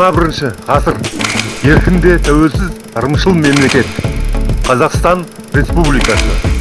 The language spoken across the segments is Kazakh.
қазақстан 21 ғасыр. Еркінде тәуелсіз ырымшыл мемлекет. Қазақстан республикасы.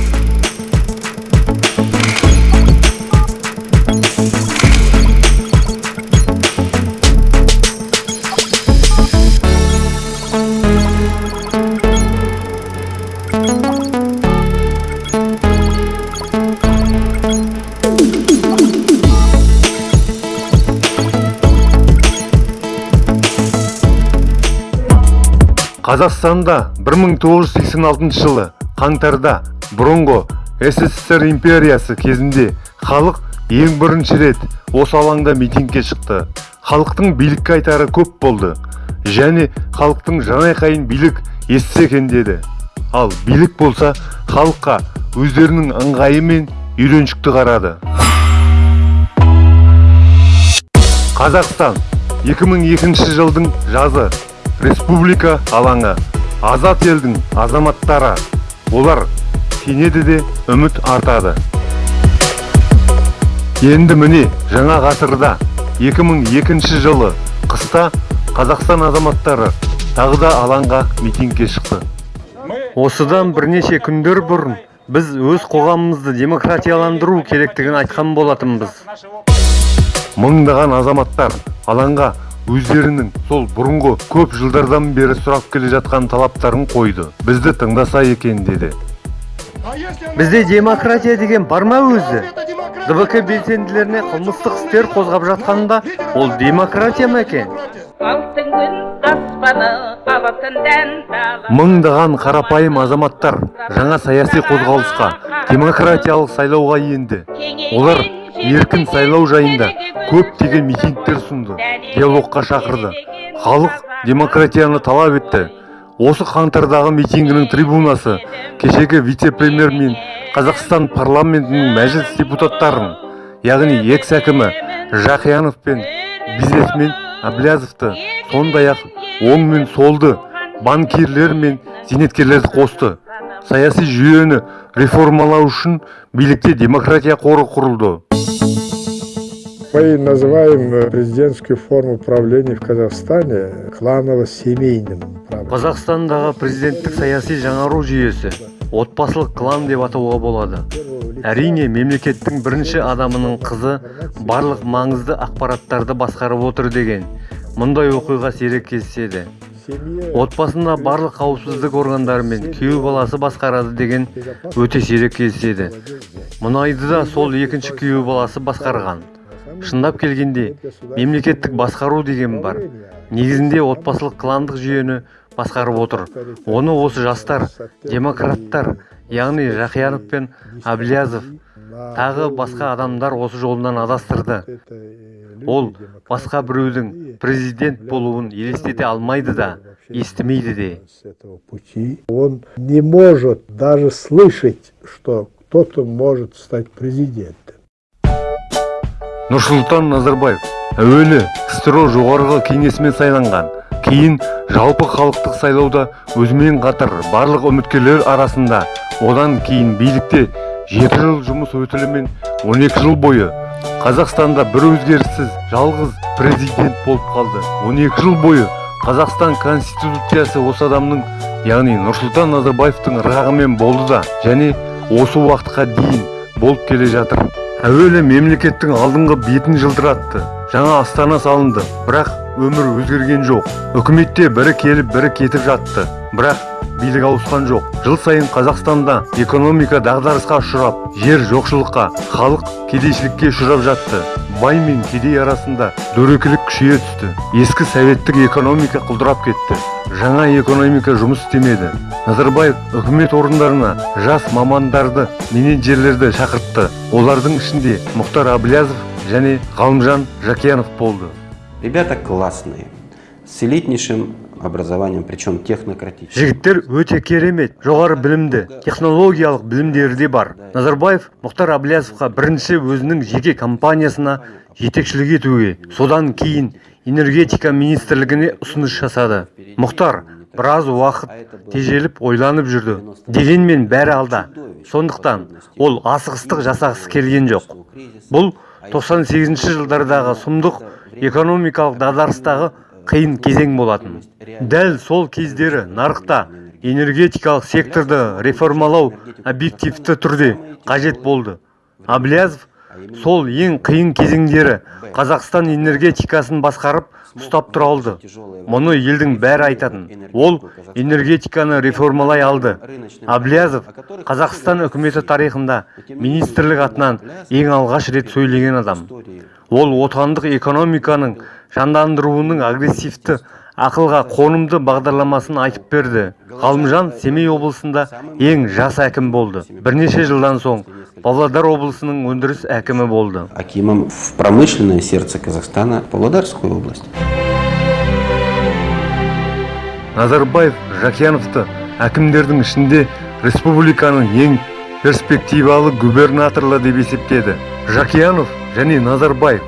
Қазақстанда 1986 жылы қаңтарда бұрынғы ссср империясы кезінде халық ең бірінші рет осы алаңда митингке шықты. Халықтың билікке айтары көп болды және халықтың жанайқайын билік естісе екен деді. Ал билік болса халыққа өздерінің ыңғайымен үйреншікті қарады. Қазақстан 2002 жылдың жазы. Республика алаңы. Азат елдің азаматтары олар сенеді де үміт артады. Енді міне жаңа ғасырда 2002 жылы қыста қазақстан азаматтары тағы да алаңға митингке шықты. Осыдан бірнеше күндер бұрын біз өз қоғамымызды демократияландыру керектігін айтқан болатынбыз. Мыңдаған азаматтар алаңға өздерінің сол бұрынғы көп жылдардан бері сұрап келе жатқан талаптарын қойды. Бізді тыңдаса екен деді. Бізде демократия деген бар ма өзі? Дбк белсенділеріне қылмыстық істер қозғап жатқанда ол демократия ма екен? Мыңдаған қарапайым азаматтар жаңа саяси қозғалысқа демократиялық сайлауға енді. Олар еркін сайлау жайында көптеген митингтер ұсынды диалогқа шақырды. Халық демократияны талап етті. Осы қаңтардағы митингінің трибунасы кешегі вице-премьер мен қазақстан парламентінің мәжіліс депутаттарын яғни экс әкімі жақиянов пен бизнесмен әблязовты сондай ақ оң мен солды банкирлер мен зейнеткерлерді қосты. Саяси жүйені реформалау үшін билікте демократия қоры құрылды. Мы называем э, президентскую форму правления в Казахстане кланово-семейным. қазақстандағы президенттік саяси жаңару жүйесі отбасылық клан деп атауға болады. Әрине мемлекеттің бірінші адамының қызы барлық маңызды ақпараттарды басқарып отыр деген мұндай оқиға сирек кездеседі. Отбасында барлық қауіпсіздік органдары мен күйеу баласы басқарады деген өте сирек кездеседі. Мұнайды да сол екінші күйеу баласы басқарған. Шындап келгенде мемлекеттік басқару деген бар негізінде отбасылық кландық жүйені басқарып отыр оны осы жастар демократтар яғни жақиянов пен әблязов тағы басқа адамдар осы жолынан адастырды ол басқа біреудің президент болуын елестете алмайды да естімейді де. Он не может даже слышать, что кто-то может стать президентом. Нұрсұлтан назарбаев әуелі ксро жоғарғы кеңесімен сайланған кейін жалпы халықтық сайлауда өзімен қатар барлық үміткерлер арасында одан кейін билікте жеті жыл жұмыс өтілімен 12 жыл бойы қазақстанда бір өзгеріссіз жалғыз президент болып қалды. 12 жыл бойы қазақстан конституциясы осы адамның яғни нұрсұлтан назарбаевтың ырғағымен болды да және осы уақытқа дейін болып келе жатыр. Әуелі мемлекеттің алдыңғы бетін жылтыратты. Жаңа астана салынды. Бірақ өмір өзгерген жоқ. Үкіметте бірі келіп бірі кетіп жатты. Бірақ билік ауысқан жоқ. Жыл сайын қазақстанда экономика дағдарысқа ұшырап жер жоқшылыққа халық кедейшілікке ұшырап жатты. Бай мен кедей арасында дөрекілік күшейе түсті. Ескі советтік экономика құлдырап кетті. Жаңа экономика жұмыс істемеді. Назарбаев үкімет орындарына жас мамандарды менеджерлерді шақыртты. Олардың ішінде мұхтар әблязов және ғалымжан жақиянов болды. Ребята классные, с элитнейшим образованием, причем технократическим. жігіттер өте керемет жоғары білімді технологиялық білімдері де бар. Назарбаев мұхтар әблязовқа бірінші өзінің жеке компаниясына жетекшілік етуге содан кейін энергетика министрлігіне ұсыныс жасады. Мұхтар біраз уақыт тежеліп ойланып жүрді. Дегенмен бәрі алда. Сондықтан ол асығыстық жасағысы келген жоқ. Бұл 98 жылдардағы сұмдық экономикалық дағдарыстағы қиын кезең болатын. Дәл сол кездері нарықта энергетикалық секторды реформалау объективті түрде қажет болды. Аблязов сол ең қиын кезеңдері қазақстан энергетикасын басқарып ұстап тұра алды. мұны елдің бәрі айтатын. Ол энергетиканы реформалай алды. Аблязов қазақстан үкіметі тарихында министрлік атынан ең алғаш рет сөйлеген адам. ол отандық экономиканың жандандыруының агрессивті ақылға қонымды бағдарламасын айтып берді. Ғалымжан семей облысында ең жас әкім болды. бірнеше жылдан соң павлодар облысының өндіріс әкімі болды. Акимом в промышленное сердце Казахстана, Павлодарскую область. назарбаев жақияновты әкімдердің ішінде республиканың ең перспективалы губернаторлы деп есептеді. Жақиянов және назарбаев.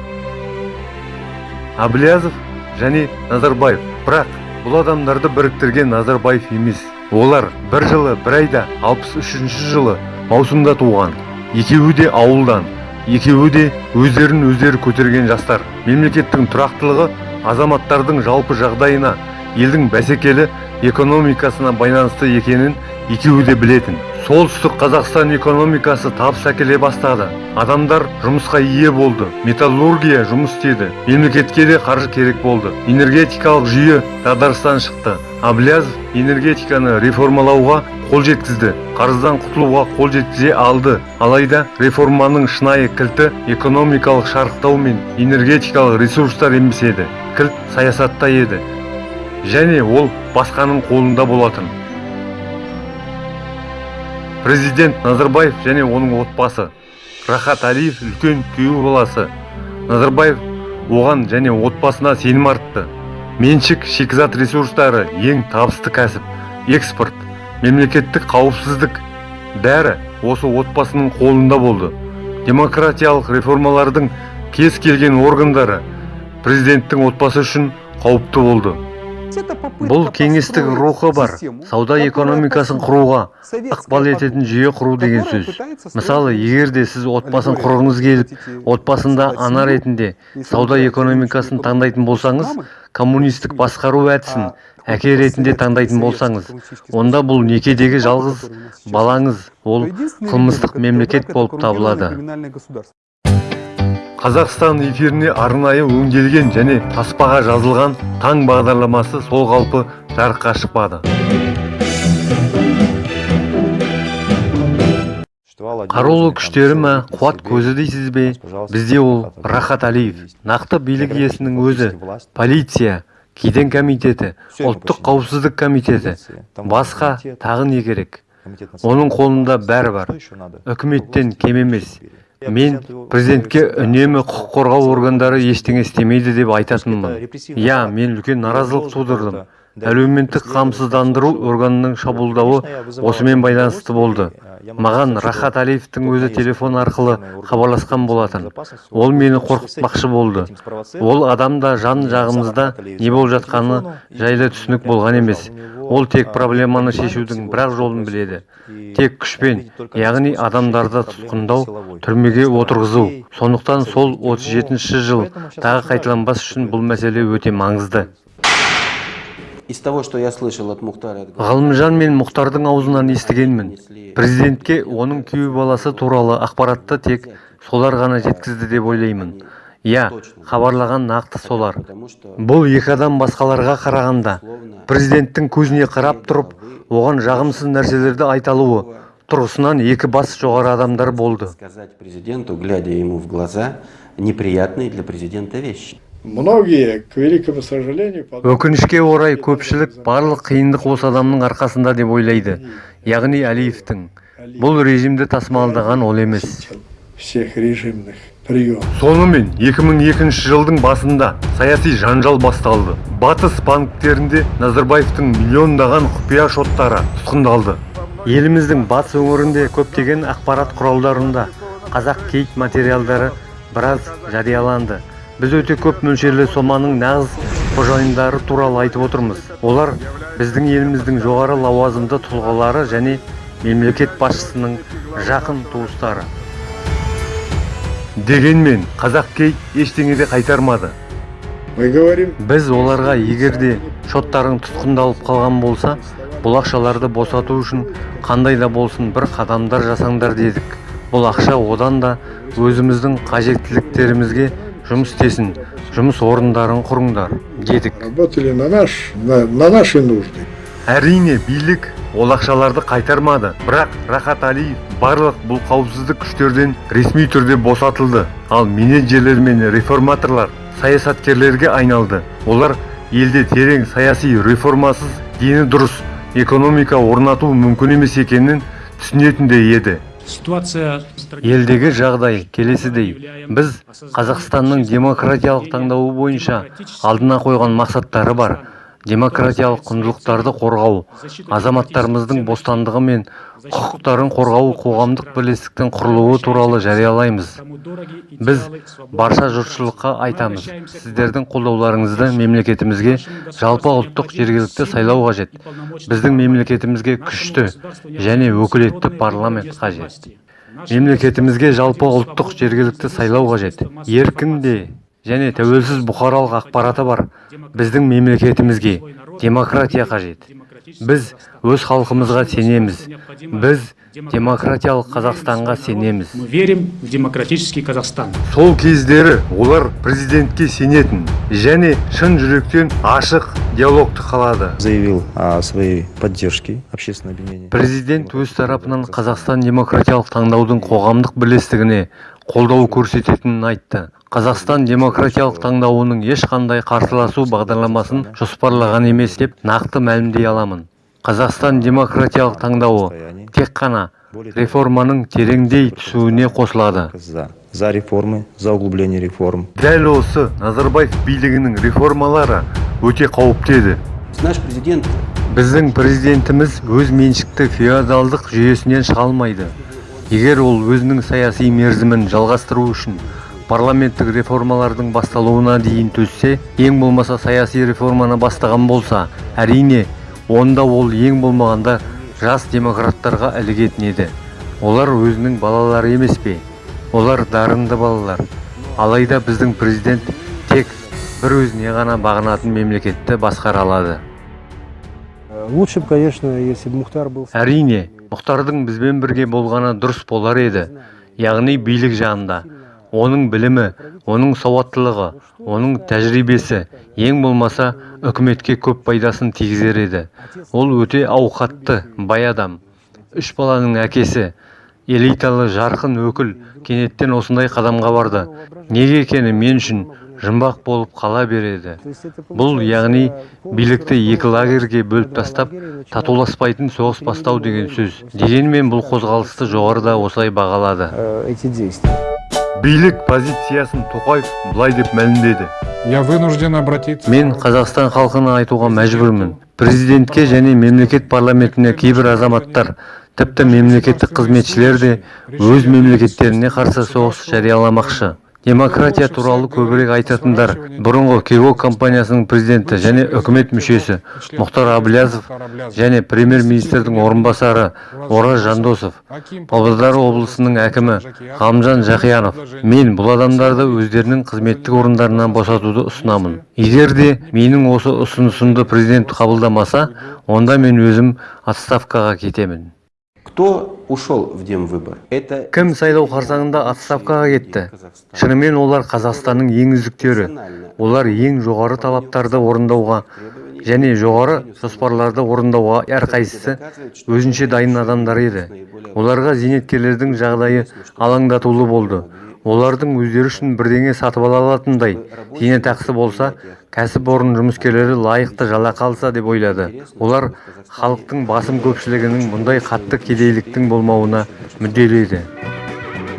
Аблязов және назарбаев. Бірақ бұл адамдарды біріктірген назарбаев емес. Олар бір жылы бір айда 63 жылы маусымда туған. Екеуі де ауылдан екеуі де өздерін өздері көтерген жастар. Мемлекеттің тұрақтылығы азаматтардың жалпы жағдайына елдің бәсекелі экономикасына байланысты екенін екеуі де білетін. Солтүстік қазақстан экономикасы табыс әкеле бастады. Адамдар жұмысқа ие болды металлургия жұмыс істеді мемлекетке де қаржы керек болды. Энергетикалық жүйе дағдарыстан шықты. Аблязов энергетиканы реформалауға қол жеткізді қарыздан құтылуға қол жеткізе алды. Алайда реформаның шынайы кілті экономикалық шарықтау мен энергетикалық ресурстар емес еді кілт саясатта еді. Және ол басқаның қолында болатын. Президент назарбаев және оның отбасы. Рахат әлиев үлкен күйеу баласы. Назарбаев оған және отбасына сенім артты. Меншік шикізат ресурстары ең табысты кәсіп. Экспорт мемлекеттік қауіпсіздік бәрі осы отбасының қолында болды. Демократиялық реформалардың кез келген органдары президенттің отбасы үшін қауіпті болды. Бұл кеңестік рухы бар. сауда экономикасын құруға ықпал ететін жүйе құру деген сөз. мысалы егер де сіз отбасын құрғыңыз келіп отбасында ана ретінде сауда экономикасын таңдайтын болсаңыз коммунистік басқару әдісін әке ретінде таңдайтын болсаңыз онда бұл некедегі жалғыз балаңыз ол қылмыстық мемлекет болып табылады. Қазақстан эфиріне арнайы өңделген және таспаға жазылған таң бағдарламасы сол қалпы жарыққа шықпады. Қарулы күштері ма қуат көзі дейсіз бе? Бізде ол рахат әлиев нақты билік иесінің өзі полиция кеден комитеті ұлттық қауіпсіздік комитеті басқа тағы не керек? Оның қолында бәрі бар. Үкіметтен кем емес. Мен президентке үнемі құқық қорғау органдары ештеңе істемейді деп айтатынмын. иә мен үлкен наразылық тудырдым. Әлеуметтік қамсыздандыру органының шабуылдауы осымен байланысты болды. Маған рахат әлиевтің өзі телефон арқылы хабарласқан болатын. ол мені қорқытпақшы болды. ол адам да жан жағымызда не болып жатқаны жайлы түсінік болған емес. Ол тек проблеманы шешудің бір жолын біледі. Тек күшпен яғни адамдарды тұтқындау түрмеге отырғызу. Сондықтан сол 37 жыл тағы қайталанбас үшін бұл мәселе өте маңызды. Из того, что я слышал от Мухтара... ғалымжан мен мұхтардың аузынан естігенмін. Президентке оның күйеу баласы туралы ақпаратты тек солар ғана жеткізді деп ойлаймын. Иә хабарлаған нақты солар. бұл екі адам басқаларға қарағанда президенттің көзіне қарап тұрып оған жағымсыз нәрселерді айта алуы тұрғысынан екі бас жоғары адамдар болды. Сказать президенту, глядя ему в глаза, неприятные для президента вещи. Многие, к великому сожалению, өкінішке орай көпшілік барлық қиындық осы адамның арқасында деп ойлайды. Яғни әлиевтің бұл режимді тасымалдаған ол емес. всех режимных приемов. сонымен 2002 жылдың басында саяси жанжал басталды. Батыс банктерінде назарбаевтың миллиондаған құпия шоттары тұтқындалды. Еліміздің батыс өңірінде көптеген ақпарат құралдарында қазақ кейт материалдары біраз жарияланды. Біз өте көп мөлшерлі соманың нағыз қожайындары туралы айтып отырмыз. Олар біздің еліміздің жоғары лауазымды тұлғалары және мемлекет басшысының жақын туыстары. Дегенмен қазақ кей ештеңе де қайтармады. Мы говорим, біз оларға егер де шоттарың тұтқындалып қалған болса бұл ақшаларды босату үшін қандай да болсын бір қадамдар жасаңдар дедік. Бұл ақша одан да өзіміздің қажеттіліктерімізге жұмыс істесін жұмыс орындарын құрыңдар дедік. Работали на, наш, на, на наши нужды. әрине билік ол ақшаларды қайтармады. Бірақ рахат алиев барлық бұл қауіпсіздік күштерден ресми түрде босатылды. Ал менеджерлер мен реформаторлар саясаткерлерге айналды. Олар елде терең саяси реформасыз дені дұрыс экономика орнату мүмкін емес екенін түсінетіндей еді. Ситуация елдегі жағдай келесідей біз қазақстанның демократиялық таңдауы бойынша алдына қойған мақсаттары бар. Демократиялық құндылықтарды қорғау азаматтарымыздың бостандығы мен құқықтарын қорғау қоғамдық бірлестіктің құрылуы туралы жариялаймыз. Біз барша жұртшылыққа айтамыз сіздердің қолдауларыңызды мемлекетімізге жалпы ұлттық жергілікті сайлау қажет. Біздің мемлекетімізге күшті және өкілетті парламент қажет. Мемлекетімізге жалпы ұлттық жергілікті сайлау қажет. Еркін де және тәуелсіз бұқаралық ақпараты бар біздің мемлекетімізге демократия қажет біз өз халқымызға сенеміз біз демократиялық қазақстанға сенеміз мы верим в демократический Казахстан. сол кездері олар президентке сенетін және шын жүректен ашық диалогты қалады заявил о своей поддержке общественного объединения. президент өз тарапынан қазақстан демократиялық таңдаудың қоғамдық бірлестігіне қолдау көрсететінін айтты. Қазақстан демократиялық таңдауының ешқандай қарсыласу бағдарламасын жоспарлаған емес деп нақты мәлімдей аламын. Қазақстан демократиялық таңдауы тек қана реформаның тереңдей түсуіне қосылады. За, реформы, за углубление реформ. дәл осы назарбаев билігінің реформалары өте қауіпті еді. Наш президент біздің президентіміз өз меншікті феодалдық жүйесінен шыға алмайды егер ол өзінің саяси мерзімін жалғастыру үшін парламенттік реформалардың басталуына дейін төзсе ең болмаса саяси реформаны бастаған болса әрине онда ол ең болмағанда жас демократтарға ілігетін еді. Олар өзінің балалары емес пе? Олар дарынды балалар. Алайда біздің президент тек бір өзіне ғана бағынатын мемлекетті басқара алады. Лучше конечно, если бы Мухтар был... әрине мұхтардың бізбен бірге болғаны дұрыс болар еді. Яғни билік жағында оның білімі оның сауаттылығы оның тәжірибесі ең болмаса үкіметке көп пайдасын тигізер еді. Ол өте ауқатты бай адам. Үш баланың әкесі элиталы жарқын өкіл кенеттен осындай қадамға барды. Неге екені мен үшін жұмбақ болып қала береді. Бұл яғни билікті екі лагерьге бөліп тастап татуласпайтын соғыс бастау деген сөз. дегенмен бұл қозғалысты жоғарыда осылай бағалады. Э, билік позициясын тоқаев былай деп мәлімдеді. Я вынужден обратиться. мен қазақстан халқына айтуға мәжбүрмін. президентке және мемлекет парламентіне кейбір азаматтар тіпті мемлекеттік қызметшілер де өз мемлекеттеріне қарсы соғыс жарияламақшы. Демократия туралы көбірек айтатындар. Бұрынғы кирок компаниясының президенті және үкімет мүшесі мұхтар әблязов және премьер-министрдің орынбасары ораз жандосов павлодар облысының әкімі ғалымжан жақиянов. Мен бұл адамдарды өздерінің қызметтік орындарынан босатуды ұсынамын. Егер де менің осы ұсынысымды президент қабылдамаса онда мен өзім отставкаға кетемін. Кто ушел в Демвыбор? Это кім сайлау қарсаңында отставкаға кетті? Шынымен олар қазақстанның ең үздіктері олар ең жоғары талаптарды орындауға және жоғары жоспарларды орындауға әрқайсысы өзінше дайын адамдар еді. оларға зейнеткерлердің жағдайы алаңдатулы болды. Олардың өздері үшін бірдеңе сатып ала алатындай. Зейнетақысы болса кәсіпорын жұмыскерлері лайықты жалақы алса деп ойлады. Олар халықтың басым көпшілігінің мұндай қатты кедейліктің болмауына мүдделі еді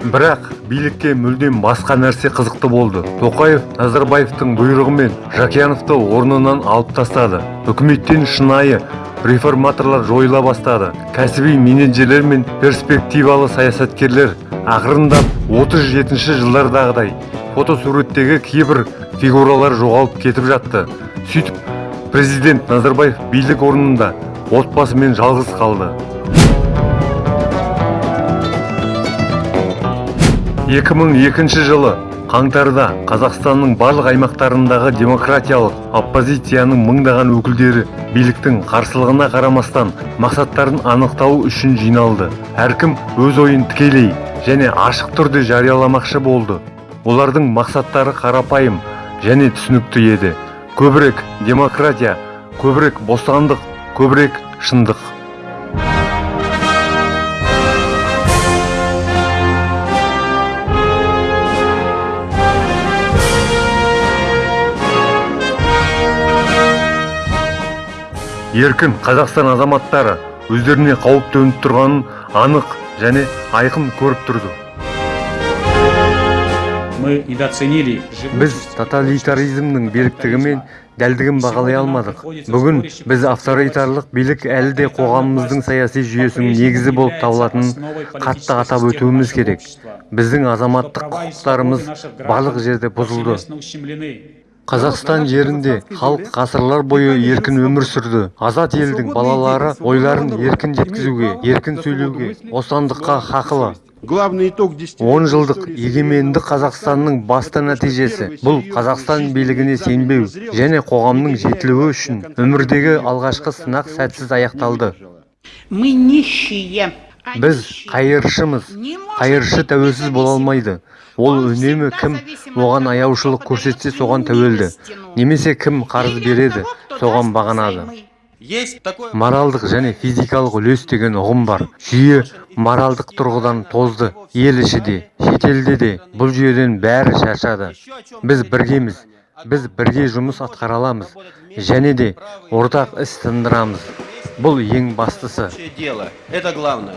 бірақ билікке мүлдем басқа нәрсе қызықты болды. Тоқаев назарбаевтың бұйрығымен жақияновты орнынан алып тастады. Үкіметтен шынайы реформаторлар жойыла бастады. Кәсіби менеджерлер мен перспективалы саясаткерлер ақырындап 37 жылдардағыдай фотосуреттегі кейбір фигуралар жоғалып кетіп жатты. Сөйтіп президент назарбаев билік орнында отбасымен жалғыз қалды. 2002 жылы қаңтарда қазақстанның барлық аймақтарындағы демократиялық оппозицияның мыңдаған өкілдері биліктің қарсылығына қарамастан мақсаттарын анықтау үшін жиналды. Әркім өз ойын тікелей және ашық түрде жарияламақшы болды. Олардың мақсаттары қарапайым және түсінікті еді. Көбірек демократия көбірек бостандық көбірек шындық. Еркін қазақстан азаматтары өздеріне қауіп төніп тұрғанын анық және айқын көріп тұрды. Біз тоталитаризмнің беріктігі мен дәлдігін бағалай алмадық. бүгін біз авторитарлық билік әлі де қоғамымыздың саяси жүйесінің негізі болып табылатынын қатты атап өтуіміз керек. Біздің азаматтық құқықтарымыз барлық жерде бұзылды. Қазақстан жерінде халық ғасырлар бойы еркін өмір сүрді. азат елдің балалары ойларын еркін жеткізуге еркін сөйлеуге бостандыққа хақылы. Он жылдық егеменді қазақстанның басты нәтижесі. бұл қазақстан билігіне сенбеу және қоғамның жетілуі үшін өмірдегі алғашқы сынақ сәтсіз аяқталды. Мы нищие. а біз қайыршымыз қайыршы тәуелсіз бола алмайды. Ол үнемі кім оған аяушылық көрсетсе соған тәуелді. немесе кім қарыз береді соған такое... моралдық және физикалық үлес деген ұғым бар. Жүйе моралдық тұрғыдан тозды ел іші де шетелде де бұл жүйеден бәрі шаршады. Біз біргеміз біз бірге жұмыс атқара аламыз және де ортақ іс тындырамыз. Бұл ең бастысы. Общее дело. Это главное.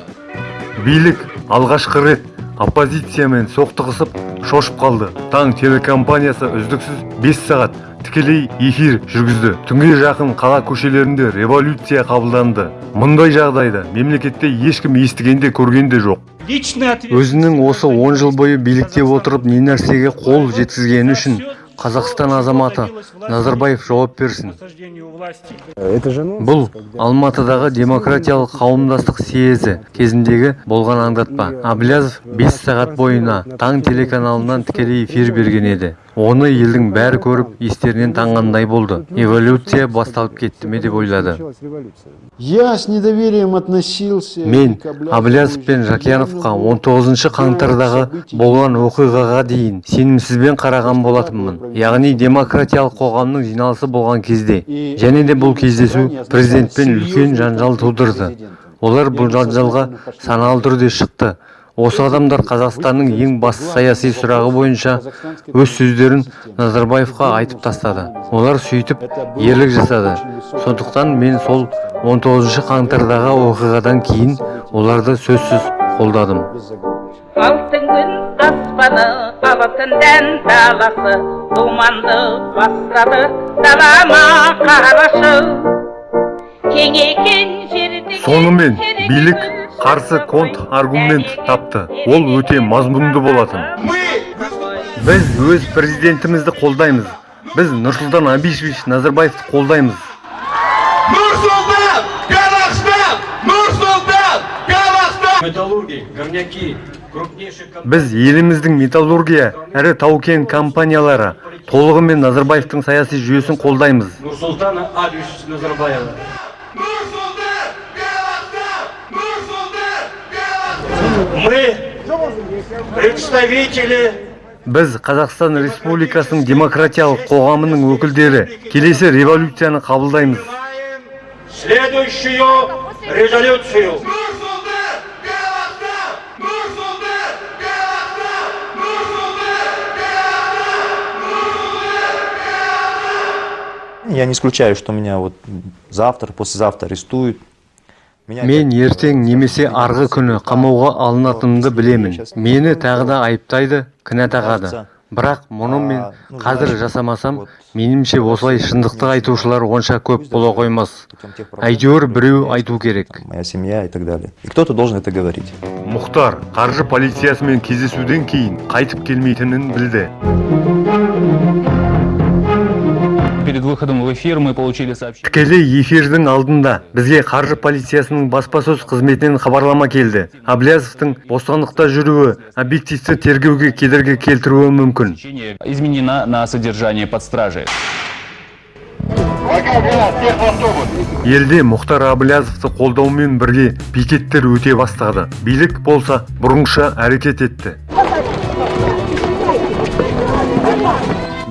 билік алғашқы рет оппозициямен соқтығысып шошып қалды. Таң телекомпаниясы үздіксіз 5 сағат тікелей эфир жүргізді. Түнге жақын қала көшелерінде революция қабылданды. Мұндай жағдайды мемлекетте ешкім естіген де көрген де жоқ. Өзінің осы 10 жыл бойы билікте отырып не нәрсеге қол жеткізгені үшін қазақстан азаматы назарбаев жауап берсін. Бұл алматыдағы демократиялық қауымдастық съезі кезіндегі болған аңдатпа. Аблязов 5 сағат бойына таң телеканалынан тікелей эфир берген еді. Оны елдің бәрі көріп естерінен танғандай болды. Эволюция басталып кетті ме деп ойлады. Я с недоверием относился мен аблязов пен жакияновқа 19 қаңтардағы болған оқиғаға дейін сенімсізбен қараған болатынмын. Яғни демократиялық қоғамның жиналысы болған кезде және де бұл кездесу президентпен үлкен жанжал тудырды. олар бұл жанжалға саналы түрде шықты. Осы адамдар қазақстанның ең басты саяси сұрағы бойынша өз сөздерін назарбаевқа айтып тастады. Олар сөйтіп ерлік жасады. Сондықтан мен сол 19 қаңтардағы оқиғадан кейін оларды сөзсіз қолдадым. Алтын күн аспаны алтын дән даласы думанды бастады далама қарашы. Жерде сонымен билік қарсы конт аргумент тапты. Ол өте мазмұнды болатын. Біз өз президентімізді қолдаймыз. Біз нұрсұлтан абишевич назарбаевты қолдаймыз. Металлурги, горняки, крупнейшие біз еліміздің металлургия ірі тау-кен компаниялары толығымен назарбаевтың саяси жүйесін қолдаймыз. Нурсултана Абишевича Назарбаева. Мы, представители біз қазақстан республикасының демократиялық қоғамының өкілдері келесі революцияны қабылдаймыз принимаем следующую резолюцию. Я не исключаю, что меня вот завтра, послезавтра арестуют. Мен ертең немесе арғы күні қамауға алынатынымды білемін. Мені тағы да айыптайды кінә тағады. Бірақ мұны мен қазір жасамасам меніңше осылай шындықты айтушылар онша көп бола қоймас. Әйтеуір біреу айту керек. Моя семья и так далее. И кто-то должен это говорить. мұхтар қаржы полициясымен кездесуден кейін қайтып келмейтінін білді. Перед выходом в эфир мы получили сообщение. тікелей эфирдің алдында бізге қаржы полициясының баспасөз қызметінен хабарлама келді аблязовтың бостандықта жүруі объективті тергеуге кедергі келтіруі мүмкін Изменена на содержание под стражей. елде мұхтар абылязовты қолдаумен бірге пикеттер өте бастады билік болса бұрынғыша әрекет етті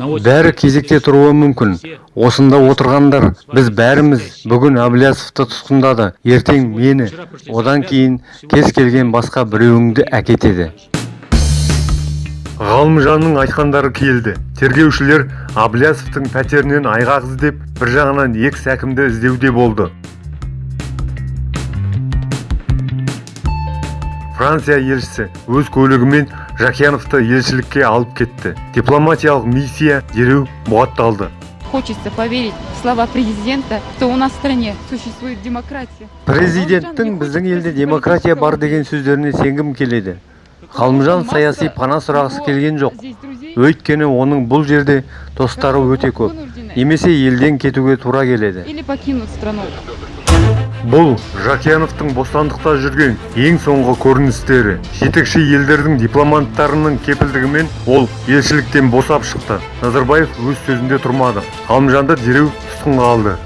бәрі кезекте тұруы мүмкін. осында отырғандар біз бәріміз бүгін әблязовты тұтқындады. Ертең мені одан кейін кез келген басқа біреуіңді әкетеді. Ғалымжанның айтқандары келді. Тергеушілер аблязовтың пәтерінен айғақ іздеп бір жағынан екс әкімді іздеуде болды. Франция елшісі өз көлігімен жақияновты елшілікке алып кетті. Дипломатиялық миссия дереу бұғатталды Хочется поверить в слова президента, что у нас в стране существует демократия. президенттің біздің елде демократия бар деген сөздеріне сенгім келеді. Ғалымжан саяси пана сұрағысы келген жоқ. өйткені оның бұл жерде достары өте көп. немесе елден кетуге тура келеді. Или покинут страну. Бұл жақияновтың бостандықта жүрген ең соңғы көріністері. Жетекші елдердің дипломаттарының кепілдігімен ол елшіліктен босап шықты. Назарбаев өз сөзінде тұрмады. Ғалымжанды дереу тұтқынға алды.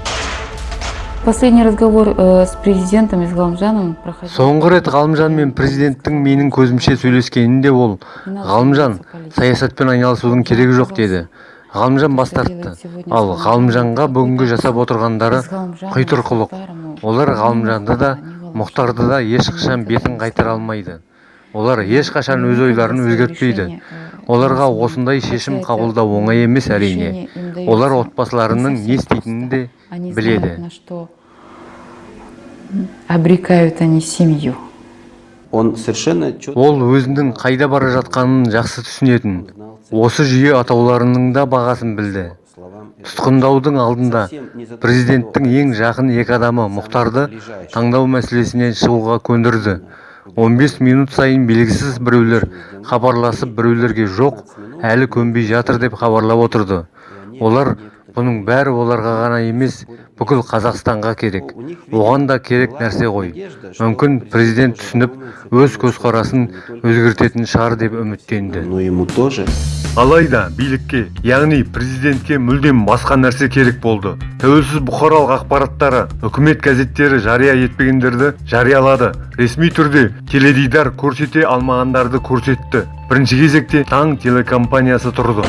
Последний разговор э, с президентом и с Галамжаном проходил. соңғы рет ғалымжан мен президенттің менің көзімше сөйлескенінде ол ғалымжан саясатпен айналысудың керегі жоқ деді. Ғалымжан бас тартты. ал ғалымжанға бүгінгі жасап отырғандары құйтырқылық олар ғалымжанды да мұхтарды да ешқашан бетін қайтара алмайды. Олар ешқашан өз ойларын өзгертпейді. Оларға осындай шешім қабылдау оңай емес әрине. олар отбасыларының не істейтінін де біледі. обрекают они семью. Он совершенно ол өзінің қайда бара жатқанын жақсы түсінетін. Осы жүйе атауларының да бағасын білді. Тұтқындаудың алдында президенттің ең жақын екі адамы мұхтарды таңдау мәселесінен шығуға көндірді. 15 минут сайын белгісіз біреулер хабарласып біреулерге жоқ әлі көнбей жатыр деп хабарлап отырды. Олар бұның бәрі оларға ғана емес бүкіл қазақстанға керек. Оған да керек нәрсе ғой. мүмкін президент түсініп өз көзқарасын өзгертетін шығар деп үміттенді. Но ему тоже. Алайда билікке яғни президентке мүлдем басқа нәрсе керек болды. Тәуелсіз бұқаралық ақпараттары үкімет газеттері жария етпегендерді жариялады. Ресми түрде теледидар көрсете алмағандарды көрсетті. Бірінші кезекте таң телекомпаниясы тұрды.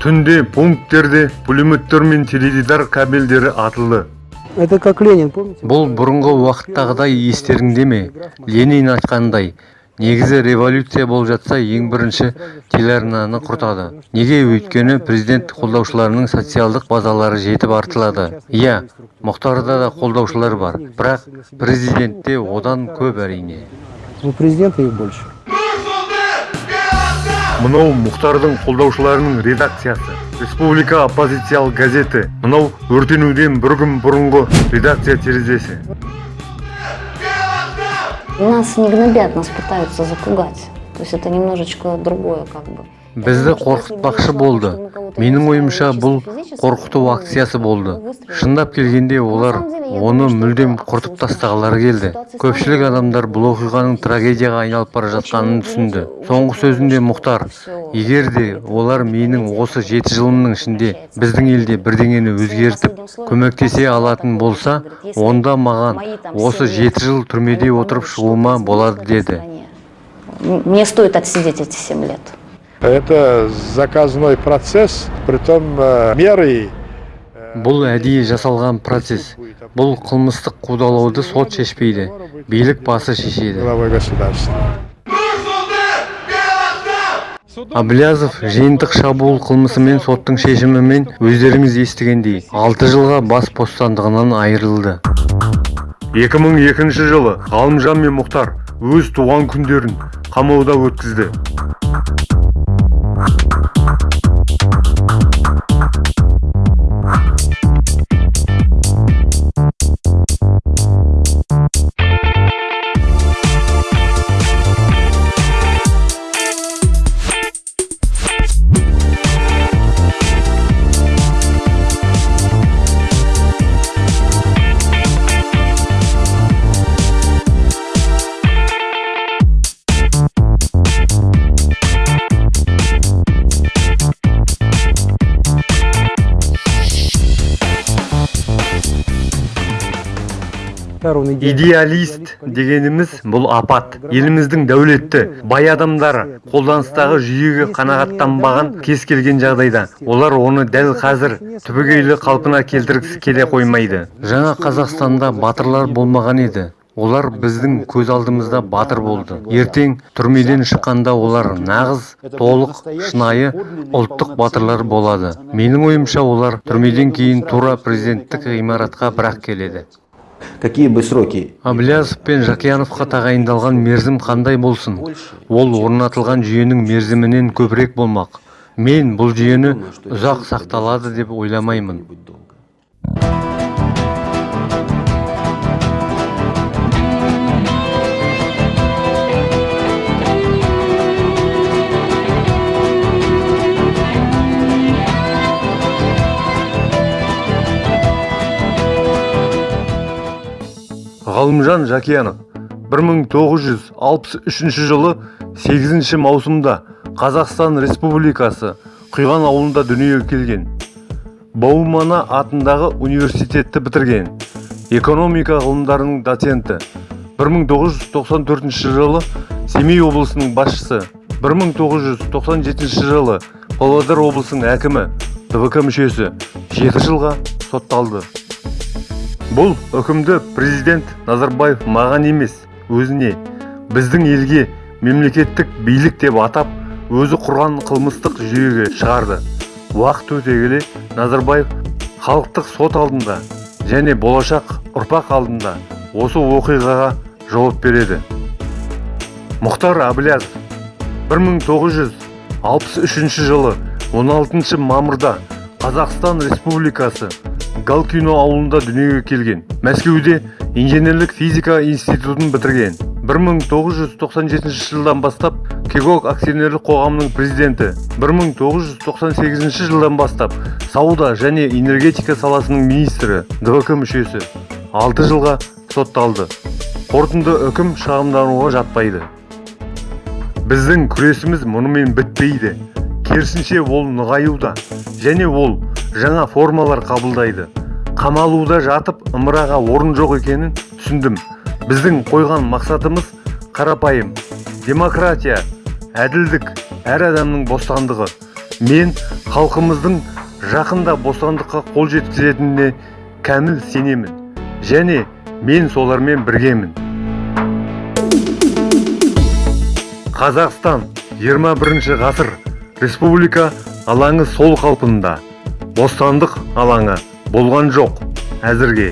Түнде пункттерде пулеметтер мен теледидар кабельдері атылды. Это как Ленин, помните? бұл бұрынғы уақыттағыдай естеріңде ме? Ленин айтқандай негізі революция болып жатса ең бірінші телеарнаны құртады. Неге өйткені президент қолдаушыларының социалдық базалары жетіп артылады? Иә мұхтарда да қолдаушылар бар. Бірақ президентте одан көп әрине. У президента их больше. мынау мұхтардың қолдаушыларының редакциясы. Республика оппозициялық газеті. Мынау өртенуден бір күн бұрынғы редакция терезесі. Нас не гнобят, нас пытаются запугать. То есть это немножечко другое как бы. Бізді қорқытпақшы болды. Менің ойымша бұл қорқыту акциясы болды. Шындап келгенде олар оны мүлдем құртып тастағылары келді. Көпшілік адамдар бұл оқиғаның трагедияға айналып бара жатқанын түсінді. Соңғы сөзінде мұхтар егер де олар менің осы жеті жылымның ішінде біздің елде бірдеңені өзгертіп көмектесе алатын болса онда маған осы жеті жыл түрмеде отырып шығуыма болады деді. Мне стоит отсидеть эти семь лет. Это заказной процесс, притом э, меры бұл әдейі жасалған процесс. Бұл қылмыстық қудалауды сот шешпейді билік басы шешеді. Аблязов жиынтық шабуыл қылмысымен соттың шешімімен өздеріңіз естігендей алты жылға бас бостандығынан айырылды. 2002 жылы ғалымжан мен мұхтар өз туған күндерін қамауда өткізді. Thank you. Идеалист дегеніміз бұл апат. Еліміздің дәулетті бай адамдары қолданыстағы жүйеге қанағаттанбаған кез келген жағдайда. Олар оны дәл қазір түбегейлі қалпына келтіргісі келе қоймайды. Жаңа қазақстанда батырлар болмаған еді. Олар біздің көз алдымызда батыр болды. Ертең түрмеден шыққанда олар нағыз толық шынайы ұлттық батырлар болады. Менің ойымша олар түрмеден кейін тура президенттік ғимаратқа бірақ келеді. Какие бы сроки? Әблязов пен жақияновқа тағайындалған мерзім қандай болсын? Ол орнатылған жүйенің мерзімінен көбірек болмақ. Мен бұл жүйені ұзақ сақталады деп ойламаймын. Ғалымжан жақиянов 1963 жылы 8 маусымда қазақстан республикасы құйған ауылында дүниеге келген. Баумана атындағы университетті бітірген. Экономика ғылымдарының доценті. 1994 жылы семей облысының басшысы. 1997 жылы павлодар облысының әкімі двк мүшесі. 7 жылға сотталды. Бұл үкімді президент назарбаев маған емес өзіне біздің елге мемлекеттік билік деп атап өзі құрған қылмыстық жүйеге шығарды. Уақыт өте келе назарбаев халықтық сот алдында және болашақ ұрпақ алдында осы оқиғаға жауап береді. Мұхтар әблязов 1963 жылы 16 мамырда қазақстан республикасы галкино ауылында дүниеге келген. Мәскеуде инженерлік физика институтын бітірген. 1997 жылдан бастап кегок акционерлік қоғамының президенті. 1998 жылдан бастап сауда және энергетика саласының министрі двк мүшесі. 6 жылға сотталды. Қорытынды үкім шағымдануға жатпайды. Біздің күресіміз мұнымен бітпейді. Керісінше ол нығаюда және ол жаңа формалар қабылдайды. Қамалуда жатып ымыраға орын жоқ екенін түсіндім. Біздің қойған мақсатымыз қарапайым демократия әділдік әр адамның бостандығы. Мен халқымыздың жақында бостандыққа қол жеткізетініне кәміл сенемін және мен солармен біргемін. Қазақстан 21 ғасыр республика алаңы сол қалпында. Бостандық алаңы болған жоқ. Әзірге.